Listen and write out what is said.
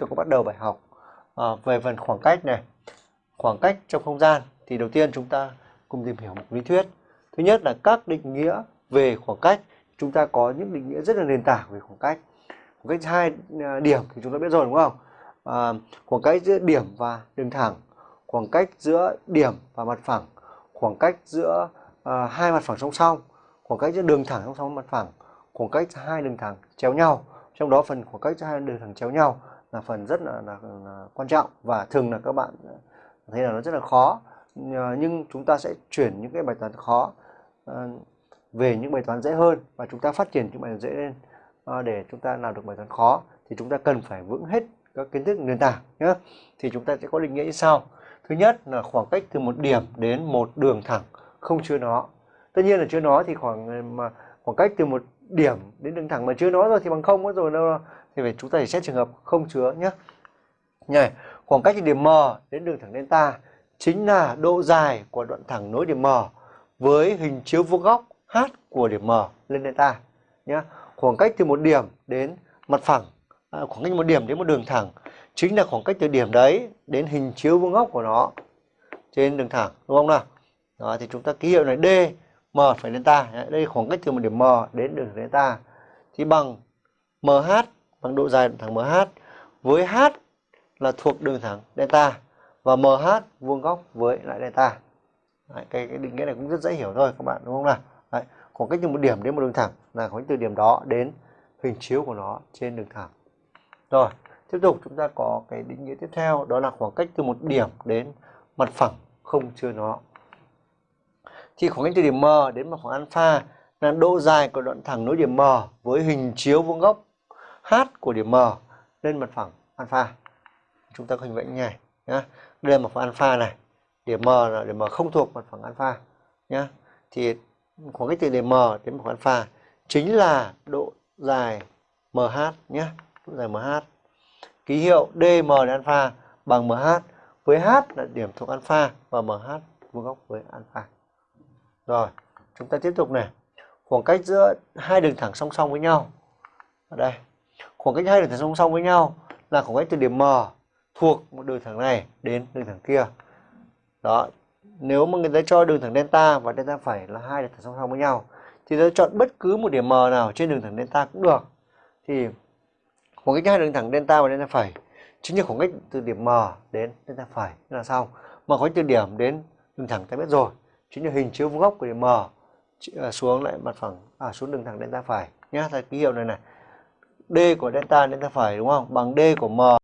tôi có bắt đầu bài học. À, về phần khoảng cách này. Khoảng cách trong không gian thì đầu tiên chúng ta cùng tìm hiểu một lý thuyết. Thứ nhất là các định nghĩa về khoảng cách. Chúng ta có những định nghĩa rất là nền tảng về khoảng cách. Khoảng cách hai à, điểm thì chúng ta biết rồi đúng không? À, khoảng cách giữa điểm và đường thẳng. Khoảng cách giữa điểm và mặt phẳng. Khoảng cách giữa à, hai mặt phẳng song song. Khoảng cách giữa đường thẳng song song mặt phẳng. Khoảng cách hai đường thẳng chéo nhau. Trong đó phần khoảng cách giữa hai đường thẳng chéo nhau là phần rất là, là, là quan trọng và thường là các bạn thấy là nó rất là khó. Ờ, nhưng chúng ta sẽ chuyển những cái bài toán khó ờ, về những bài toán dễ hơn và chúng ta phát triển những bài toán dễ lên. Ờ, để chúng ta làm được bài toán khó thì chúng ta cần phải vững hết các kiến thức nền tảng nhé. Thì chúng ta sẽ có định nghĩa như sau. Thứ nhất là khoảng cách từ một điểm đến một đường thẳng không chứa nó. Tất nhiên là chứa nó thì khoảng mà khoảng cách từ một điểm đến đường thẳng mà chứa nó rồi thì bằng không rồi đâu thì phải chúng ta phải xét trường hợp không chứa nhé này khoảng cách từ điểm M đến đường thẳng delta chính là độ dài của đoạn thẳng nối điểm M với hình chiếu vuông góc h của điểm M lên delta nhé khoảng cách từ một điểm đến mặt phẳng à, khoảng cách một điểm đến một đường thẳng chính là khoảng cách từ điểm đấy đến hình chiếu vuông góc của nó trên đường thẳng đúng không nào? Đó thì chúng ta ký hiệu này D M phải delta. Đây khoảng cách từ một điểm M đến đường delta. Thì bằng MH bằng độ dài thẳng MH với H là thuộc đường thẳng delta và MH vuông góc với lại delta. Đấy, cái, cái định nghĩa này cũng rất dễ hiểu thôi các bạn đúng không nào? Đấy, khoảng cách từ một điểm đến một đường thẳng là khoảng cách từ điểm đó đến hình chiếu của nó trên đường thẳng. Rồi tiếp tục chúng ta có cái định nghĩa tiếp theo đó là khoảng cách từ một điểm đến mặt phẳng không chứa nó. Thì khoảng cách từ điểm M đến mặt phẳng alpha là độ dài của đoạn thẳng nối điểm M với hình chiếu vuông góc H của điểm M lên mặt phẳng alpha. Chúng ta có hình vẽ như này, nhá. Đây là mặt phẳng alpha này, điểm M là điểm M không thuộc mặt phẳng alpha, nhá. Thì khoảng cách từ điểm M đến mặt phẳng alpha chính là độ dài MH nhé độ dài MH ký hiệu DM là alpha bằng MH với H là điểm thuộc alpha và MH vuông góc với alpha. Rồi, chúng ta tiếp tục này. Khoảng cách giữa hai đường thẳng song song với nhau. Ở đây khoảng cách hai đường thẳng song song với nhau là khoảng cách từ điểm M thuộc một đường thẳng này đến đường thẳng kia. Đó nếu mà người ta cho đường thẳng delta và delta phải là hai đường thẳng song song với nhau thì ta chọn bất cứ một điểm M nào trên đường thẳng delta cũng được. Thì khoảng cách hai đường thẳng delta và delta phẩy chính là khoảng cách từ điểm M đến delta phẩy là xong. Mà khoảng cách từ điểm đến đường thẳng ta biết rồi chính là hình chiếu vuông góc của điểm M à, xuống lại mặt phẳng à, xuống đường thẳng delta phẩy nhá, ta ký hiệu này này d của delta delta phải đúng không? Bằng d của m.